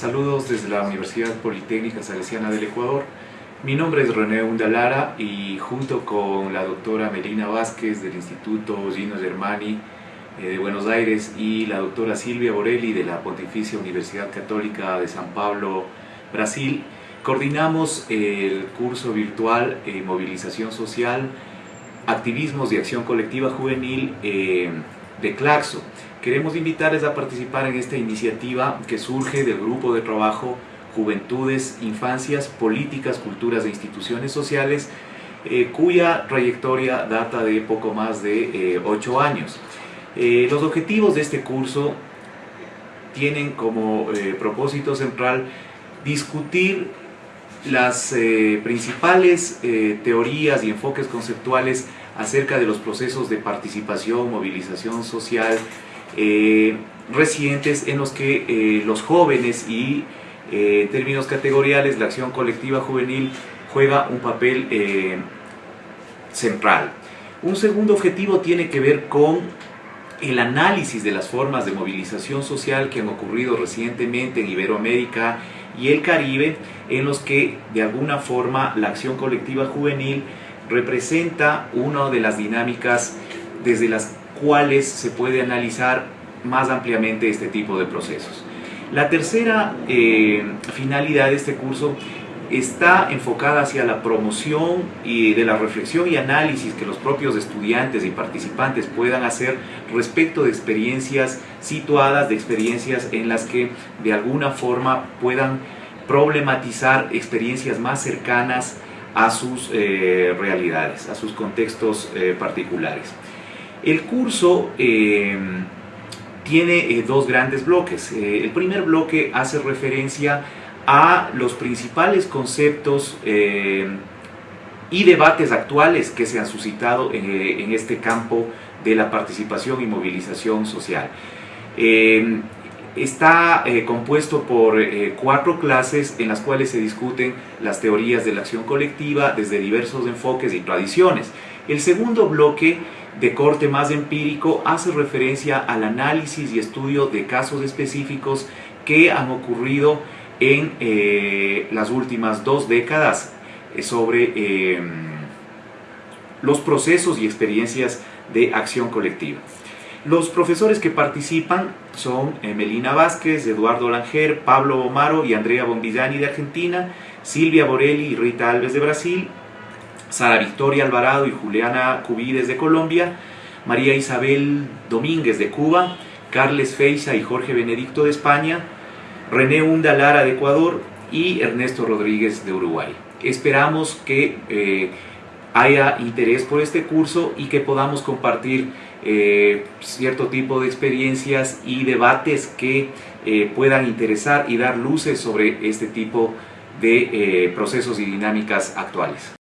Saludos desde la Universidad Politécnica Salesiana del Ecuador. Mi nombre es René Undalara y junto con la doctora Melina Vázquez del Instituto Gino Germani eh, de Buenos Aires y la doctora Silvia Borelli de la Pontificia Universidad Católica de San Pablo, Brasil, coordinamos el curso virtual eh, Movilización Social, Activismos de Acción Colectiva Juvenil eh, de Claxo. Queremos invitarles a participar en esta iniciativa que surge del grupo de trabajo Juventudes, Infancias, Políticas, Culturas e Instituciones Sociales, eh, cuya trayectoria data de poco más de ocho años. los objetivos de este curso tienen como propósito central discutir las eh, principales eh, teorías y enfoques conceptuales acerca de los procesos de participación, movilización social eh, recientes en los que los jóvenes y en términos categoriales la acción colectiva juvenil juega un papel central. Un segundo objetivo tiene que ver con el análisis de las formas de movilización social que han ocurrido recientemente en Iberoamérica y el Caribe, en los que de alguna forma la acción colectiva juvenil representa una de las dinámicas desde las cuales se puede analizar más ampliamente este tipo de procesos. La tercera eh, finalidad de este curso está enfocada hacia la promoción y de la reflexión y análisis que los propios estudiantes y participantes puedan hacer respecto de experiencias situadas, de experiencias en las que de alguna forma puedan problematizar experiencias más cercanas a sus eh, realidades, a sus contextos eh, particulares. El curso eh, tiene dos grandes bloques. el primer bloque hace referencia los principales conceptos eh, y debates actuales que se han suscitado eh, en, este campo de la participación y movilización social. Eh, está compuesto por cuatro clases en las cuales se discuten las teorías de la acción colectiva desde diversos enfoques y tradiciones. El segundo bloque de corte más empírico hace referencia al análisis y estudio de casos específicos que han ocurrido en eh, las últimas dos décadas eh, sobre eh, los procesos y experiencias de acción colectiva. Los profesores que participan son Melina Vázquez, Eduardo Langer, Pablo Omaro y Andrea Bombillani de Argentina, Silvia Borelli y Rita Alves de Brasil, Sara Victoria Alvarado y Juliana Cubides de Colombia, María Isabel Domínguez de Cuba, Carles Feiza y Jorge Benedicto de España, René Hunda Lara de Ecuador y Ernesto Rodríguez de Uruguay. Esperamos que eh, haya interés por este curso y que podamos compartir eh, cierto tipo de experiencias y debates que eh, puedan interesar y dar luces sobre este tipo de procesos y dinámicas actuales.